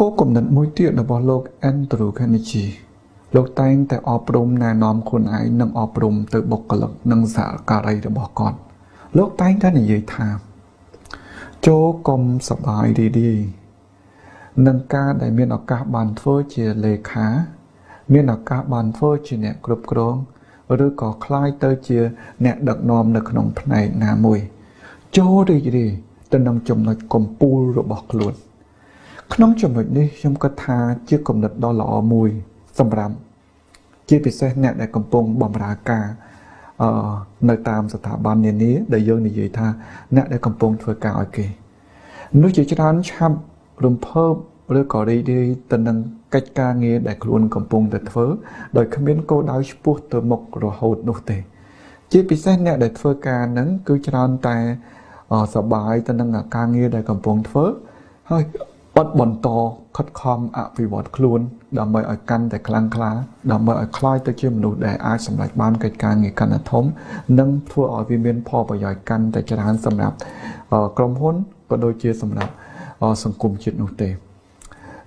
គោលគំនិតមួយទៀតរបស់លោក Andrew Carnegie លោកតែងតែអប់រំណែនាំខ្លួនឯងនិងអប់រំទៅបុគ្គលិកនិងសហការីរបស់គាត់លោកតែងតែនិយាយថាចូលកុំសបាយរីករាយនឹងការដែលមានឱកាសបានធ្វើជាលេខា មានឱកាសបានធ្វើជាអ្នកគ្រប់គ្រងឬក៏คล้ายទៅជាអ្នកដឹកនាំនៅក្នុងផ្នែកណាមួយ ចូលរីករាយទៅនឹងចំណុចកំពូលរបស់ខ្លួន ក្នុងចំណុចនេះខ្ញុំគិតថាជាគំនិតដ៏ល្អមួយ សម្រាប់ជាពិសេសអ្នកដែលកំពុងបម្រើការអឺនៅតាមស្ថាប័ននានាដែលយើងនិយាយថា អ្នកដែលកំពុងធ្វើការឲ្យគេនោះជាច្រើនឆាប់រំភើបឬក៏រីករាយទៅនឹងកិច្ចការងារដែលខ្លួនកំពុងតែធ្វើដោយគ្មានគោលដៅឆ្ពោះទៅមុខរហូតនោះទេ ជាពិសេសអ្នកដែលធ្វើការហ្នឹងគឺច្រើនតែសបាយទៅនឹងការងារដែលកំពុងធ្វើហើយ បត់បន្តខិតខំអភិវឌ្ឍខ្លួនដើម្បីឲ្យកាន់តែខ្លាំងក្លាដើម្បីឲ្យคล้ายទៅជាមនុស្សដែលអាចសម្រេចបានកិច្ចការងារកាន់តែធំនិងធ្វើឲ្យវាមានផលប្រយោជន៍កាន់តែច្រើនសម្រាប់ក្រុមហ៊ុនក៏ដូចជាសម្រាប់សង្គមជាតិនោះទេ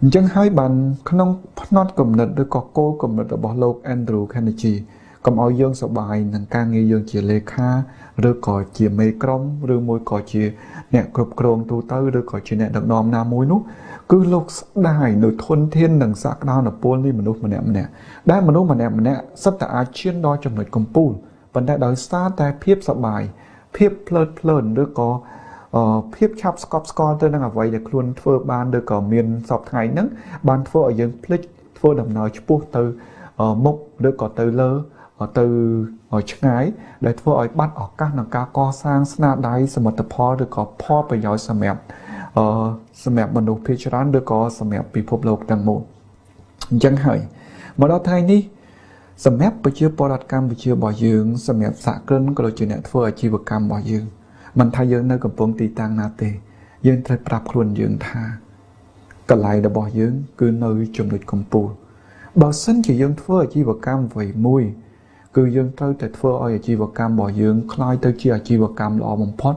អញ្ចឹងហើយបានក្នុងផ្នត់គំនិតឬក៏គោលគំនិតរបស់លោក Andrew Carnegie កុំឲ្យយើងសប្បាយនឹងការងារយើងជាលេខាឬក៏ជាមេក្រុមឬមួយក៏ជាអ្នកគ្រប់គ្រងទូទៅឬក៏ជាអ្នកដឹកនាំណាមួយនោះគឺលោកស្ដាយនៅធនធាននិងសក្តានុពលនៃមនុស្សម្នាក់ម្នាក់ដែលមនុស្សម្នាក់ម្នាក់សិតតែអាចឈានដល់ចំណុចកំពូលប៉ុន្តែដោយសារតែភាពសប្បាយភាពភ្លើតភ្លើនឬក៏ភាពឆាប់ស្កប់ស្កល់ទៅនឹងអ្វីដែលខ្លួនធ្វើបានឬក៏មានសពថ្ងៃហ្នឹងបានធ្វើឲ្យយើងភ្លេចធ្វើដំណើរឆ្ពោះទៅមុខឬក៏ទៅលើ ទៅឆ្ងាយដែលធ្វើឲ្យបាត់ឱកាសក្នុងការកសាងស្នាដៃសមិទ្ធផលឬក៏ផលប្រយោជន៍សម្រាប់អឺសម្រាប់មនុស្សភាគច្រើនឬក៏សម្រាប់ពិភពលោកទាំងមូលអញ្ចឹងហើយមកដល់ថ្ងៃនេះសម្រាប់ប្រជាពលរដ្ឋកម្ពុជារបស់យើងសម្រាប់សហគ្រិនក៏ដូចជាអ្នកធ្វើអាជីវកម្មរបស់យើងមិនថាយើងនៅកំពុងទីតាំងណាទេ យើងត្រូវប្រាប់ខ្លួនយើងថាកន្លែងរបស់យើង គឺនៅចំណុចកំពូលបើសិនជាយើងធ្វើអាជីវកម្មអ្វីមួយ គឺយើងត្រូវតែធ្វើឲ្យអាជីវកម្មរបស់យើងคล้ายទៅជាអាជីវកម្មល្អបំផុត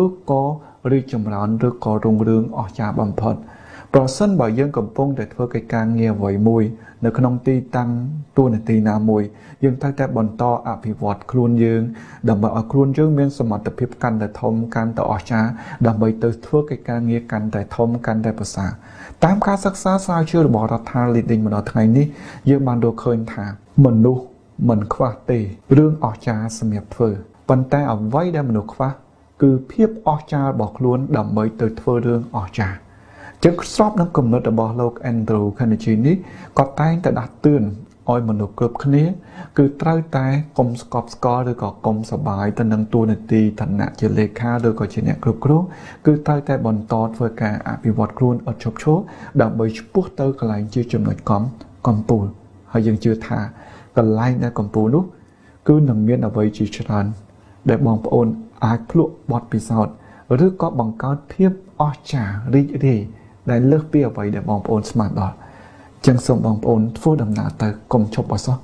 ឬក៏រីកចម្រើនឬក៏រុងរឿងអស្ចារ្យបំផុតប្រសិនបើយើងកំពុងតែធ្វើកិច្ចការងារអ្វីមួយនៅក្នុងទីតាំងទួលនីតិណាមួយយើងត្រូវតែបន្តអភិវឌ្ឍខ្លួនយើងដើម្បីឲ្យខ្លួនយើងមានសមត្ថភាពកាន់តែធំកាន់តែអស្ចារ្យដើម្បីទៅធ្វើកិច្ចការងារកាន់តែធំកាន់តែប្រសើរតាមការសិក្សាស្រាវជ្រាវរបស់រដ្ឋាភិបាល leading មកដល់ថ្ងៃនេះយើងបានរកឃើញថាមនុស្ស មិនខ្វះទេរឿងអស្ចារ្យសម្រាប់ធ្វើប៉ុន្តែអ្វីដែលមនុស្សខ្វះគឺភាពអស្ចារ្យរបស់ខ្លួនដើម្បីទៅធ្វើរឿងអស្ចារ្យចឹងស្របនឹងគំនិតរបស់លោក Andrew Carnegie នេះគាត់តែងតែដាស់តឿនឲ្យមនុស្សគ្រប់គ្នា គឺត្រូវតែកុំស្កប់ស្កល់ឬក៏កុំសបាយទៅនឹងតួនាទីឋានៈជាលេខាឬក៏ជាអ្នកគ្រប់គ្រងគឺត្រូវតែបន្តធ្វើការអភិវឌ្ឍខ្លួនអត់ឈប់ឈរដើម្បីឆ្ពោះទៅកន្លែងជាចំណុចកំកំពូលហើយយើងជឿថា កន្លែងដែលកំពូលនោះគឺនឹងមានអ្វីជាច្រើនដែលបងប្អូនអាចភ្លក់បទពិសោធន៍ឬក៏បង្កើតភាពអស្ចារ្យរីករាយដែលលើសពីអ្វីដែលបងប្អូនស្មានដល់ចឹងសូមបងប្អូនធ្វើដំណើរទៅកុំឈប់អសោះ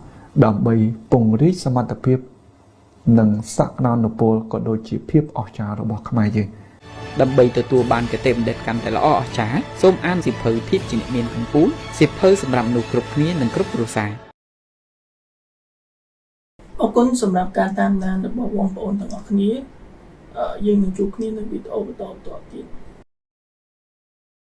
ដើម្បីពង្រីកសមត្ថភាព និងសក្តានុពលក៏ដូចជាភាពអស្ចារ្យរបស់ខ្មែរយើងដើម្បីទទួលបានគតិបណ្ឌិតកាន់តែល្អអស្ចារ្យសូមអានសិភៅភាពជាអ្នកមានកម្ពុជាសិភៅសម្រាប់មនុស្សគ្រប់គ្នានិងគ្រប់គ្រួសារអរ គុណសម្រាប់ការតាមដានរបស់បងប្អូនទាំងអស់គ្នាយើងនឹងជួបគ្នានៅវីដេអូបន្តបន្តទៀត